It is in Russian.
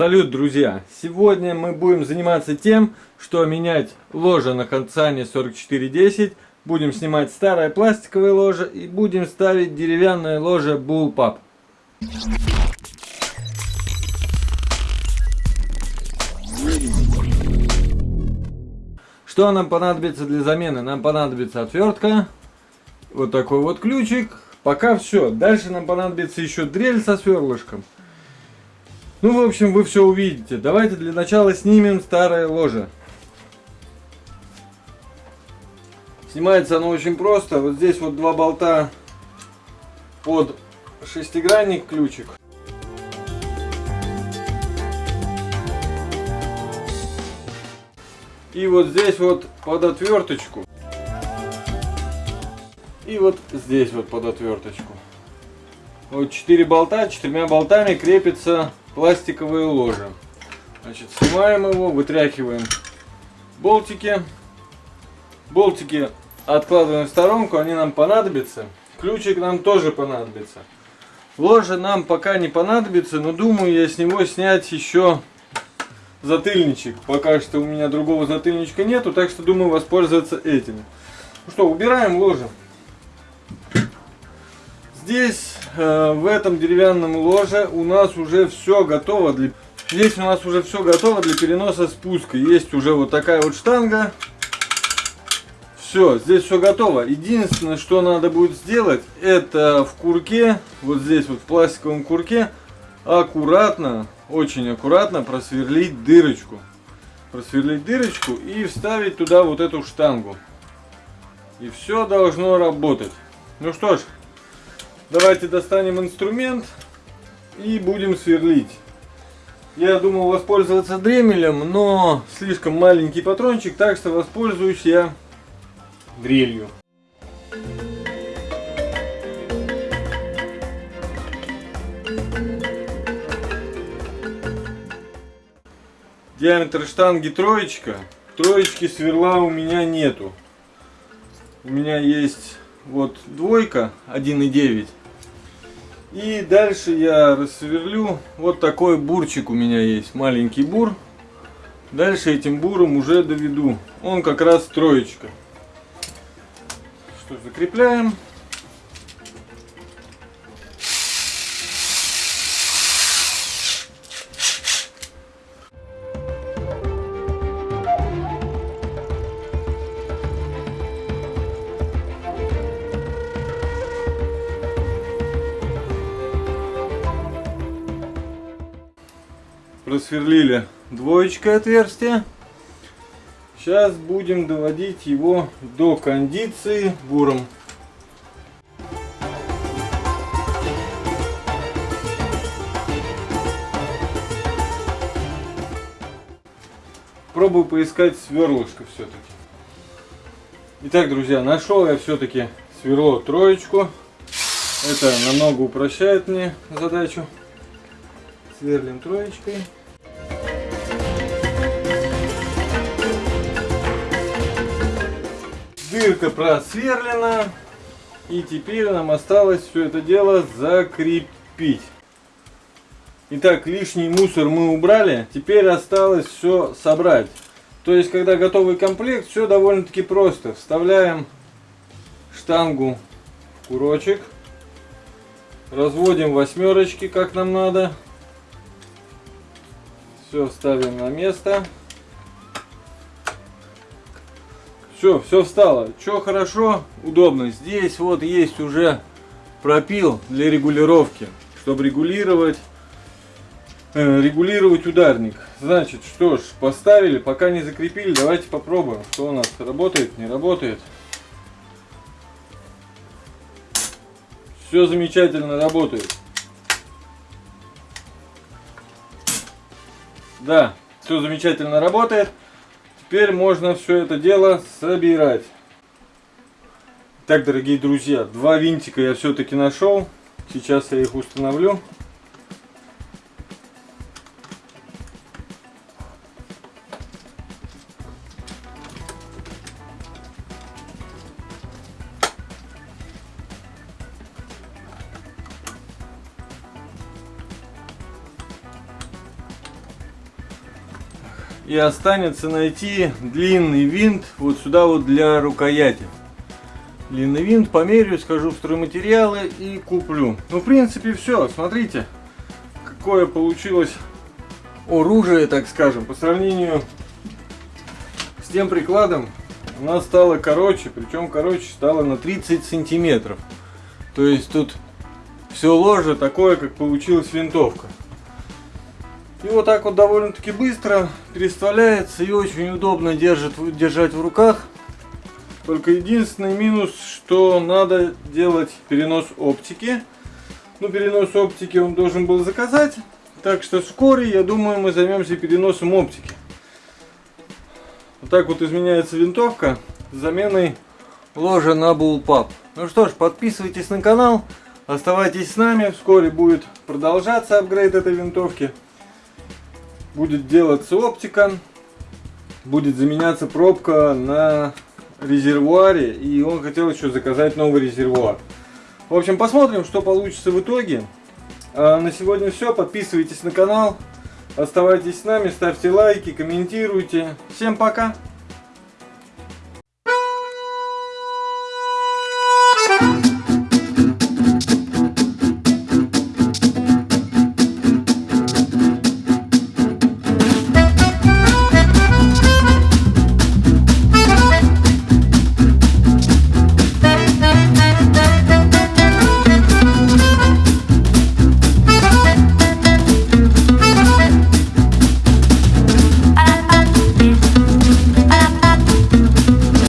Салют, друзья! Сегодня мы будем заниматься тем, что менять ложе на Хансане 4410. Будем снимать старое пластиковое ложе и будем ставить деревянное ложе Bullpup. Что нам понадобится для замены? Нам понадобится отвертка, вот такой вот ключик. Пока все. Дальше нам понадобится еще дрель со сверлышком. Ну, в общем, вы все увидите. Давайте для начала снимем старое ложе. Снимается оно очень просто. Вот здесь вот два болта под шестигранник ключик. И вот здесь вот под отверточку. И вот здесь вот под отверточку. Вот четыре болта, четырьмя болтами крепится пластиковое ложе. Значит, снимаем его, вытряхиваем болтики. Болтики откладываем в сторонку, они нам понадобятся. Ключик нам тоже понадобится. Ложе нам пока не понадобится, но думаю я с него снять еще затыльничек. Пока что у меня другого затыльничка нету, так что думаю воспользоваться этим. Ну что, убираем ложе. Здесь, в этом деревянном ложе, у нас уже все готово для... Здесь у нас уже все готово для переноса спуска. Есть уже вот такая вот штанга. Все, здесь все готово. Единственное, что надо будет сделать, это в курке, вот здесь вот в пластиковом курке, аккуратно очень аккуратно просверлить дырочку. Просверлить дырочку и вставить туда вот эту штангу. И все должно работать. Ну что ж, давайте достанем инструмент и будем сверлить. Я думал воспользоваться дремелем, но слишком маленький патрончик, так что воспользуюсь я дрелью. Диаметр штанги троечка. Троечки сверла у меня нету. У меня есть вот двойка 1,9. И дальше я рассверлю. Вот такой бурчик у меня есть. Маленький бур. Дальше этим буром уже доведу. Он как раз троечка. Что, закрепляем. Просверлили двоечкой отверстие. Сейчас будем доводить его до кондиции буром. Пробую поискать сверлышко все-таки. Итак, друзья, нашел я все-таки сверло троечку. Это намного упрощает мне задачу. Сверлим троечкой. Дырка просверлена. И теперь нам осталось все это дело закрепить. Итак, лишний мусор мы убрали. Теперь осталось все собрать. То есть, когда готовый комплект, все довольно-таки просто. Вставляем штангу в курочек. Разводим восьмерочки, как нам надо. Все ставим на место. Все, все встало. Что хорошо, удобно. Здесь вот есть уже пропил для регулировки, чтобы регулировать, э, регулировать ударник. Значит, что ж, поставили, пока не закрепили, давайте попробуем, что у нас работает, не работает. Все замечательно работает. Да, все замечательно работает. Теперь можно все это дело собирать. Так, дорогие друзья, два винтика я все-таки нашел. Сейчас я их установлю. И останется найти длинный винт вот сюда вот для рукояти. Длинный винт померю, скажу в стройматериалы и куплю. Ну, в принципе, все. Смотрите, какое получилось оружие, так скажем, по сравнению с тем прикладом. Она стала короче, причем короче стала на 30 сантиметров. То есть тут все ложе такое, как получилась винтовка. И вот так вот довольно-таки быстро переставляется и очень удобно держит, держать в руках. Только единственный минус, что надо делать перенос оптики. Ну, перенос оптики он должен был заказать. Так что вскоре, я думаю, мы займемся переносом оптики. Вот так вот изменяется винтовка с заменой ложа на Bullpup. Ну что ж, подписывайтесь на канал, оставайтесь с нами. Вскоре будет продолжаться апгрейд этой винтовки будет делаться оптика, будет заменяться пробка на резервуаре, и он хотел еще заказать новый резервуар. В общем, посмотрим, что получится в итоге. А на сегодня все. Подписывайтесь на канал, оставайтесь с нами, ставьте лайки, комментируйте. Всем пока!